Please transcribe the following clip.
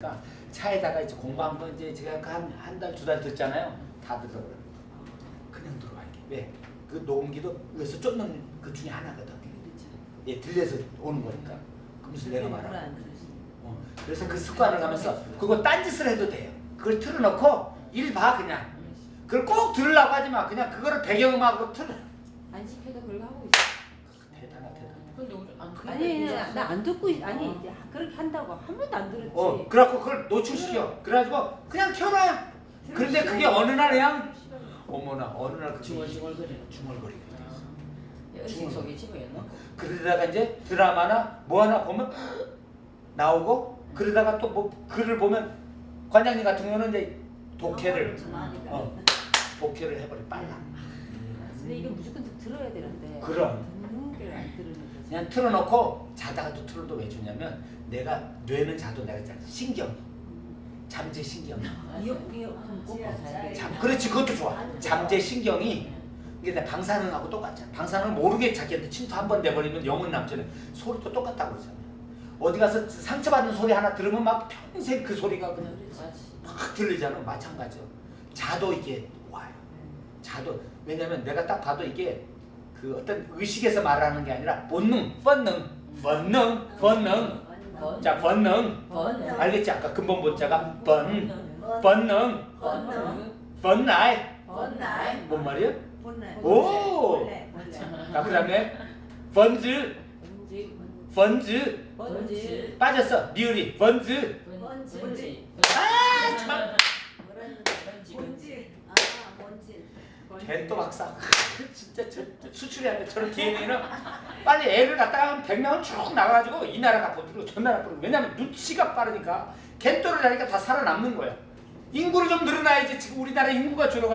그러니까 차에다가 이제 공부한 거 이제 제가 한한 달두달 듣잖아요. 다 들어. 그냥 들어와 이게. 왜? 그 녹음기도 여기서 쫓는 그 중에 하나거든. 예, 들려서 오는 거니까. 그러면서 말하. 어, 그래서 그 습관을 가면서 그거 딴짓을 해도 돼요. 그걸 틀어놓고 일 봐 그냥. 그걸 꼭 들으려고 하지 마. 그냥 그거를 배경음악으로 틀어. 안 시켜도 그걸 하고 있어. 대단하 대단. 근데 우리 안 아니 나 안 듣고 있- 아니 이제 그렇게 한다고 한 번도 안 들었지. 어, 그래갖고 그걸 노출시켜. 그래가지고 그냥 켜놔. 그런데 그게 어느 날 그냥 어머나 어느 날 그게 중얼중얼거리는 중얼거리게 돼. 연식 속에 집어였나? 그러다가 이제 드라마나 뭐 하나 보면 나오고 그러다가 또 뭐 글을 보면 관장님 같은 경우는 이제 독해를 어, 독해를 해버려 빨라. 근데 이게 무조건 좀 들어야 되는데. 그럼. 듣는 게안 거지. 그냥 틀어놓고 자다가 또 틀어도 왜 주냐면 내가 뇌는 자도 내가 있잖아 신경 잠재 신경 이어폰 이어폰 꽂고 자야 돼. 잠 그렇지 그것도 좋아. 잠재 신경이 이게 내 방사능하고 똑같잖아. 방사능 모르게 자기한테 침투 한번 돼버리면 영혼 남자는 소리도 똑같다고 그러잖아 어디 가서 상처받는 소리 하나 들으면 막 평생 그 소리가 그냥 막 들리잖아. 마찬가지요 자도 이게 와요. 자도. 왜냐면 내가 딱 봐도 이게 그 어떤 의식에서 말하는 게 아니라 본능 본능 본능 본능 번. 자 본능 번. 알겠지 아까 근본 본자가 번 본능 번. 번나이. 뭔 말이야? 오! 자 그다음에 번즈 번즈. 빠졌어 리을이 번즈. 번지. 아참 번지. 뭔지. 아 뭔지. 쟤또 박사. 진짜 저, 저 수출이 안돼 저런 DNA는 빨리 애를 갖다가 한 100명은 쭉 나가가지고 이 나라가 버티고 저 나라 버티고 왜냐면 눈치가 빠르니까. 갯돌을 하니까 다 살아남는 거야. 인구를 좀 늘어나야지 지금 우리나라 인구가 줄어가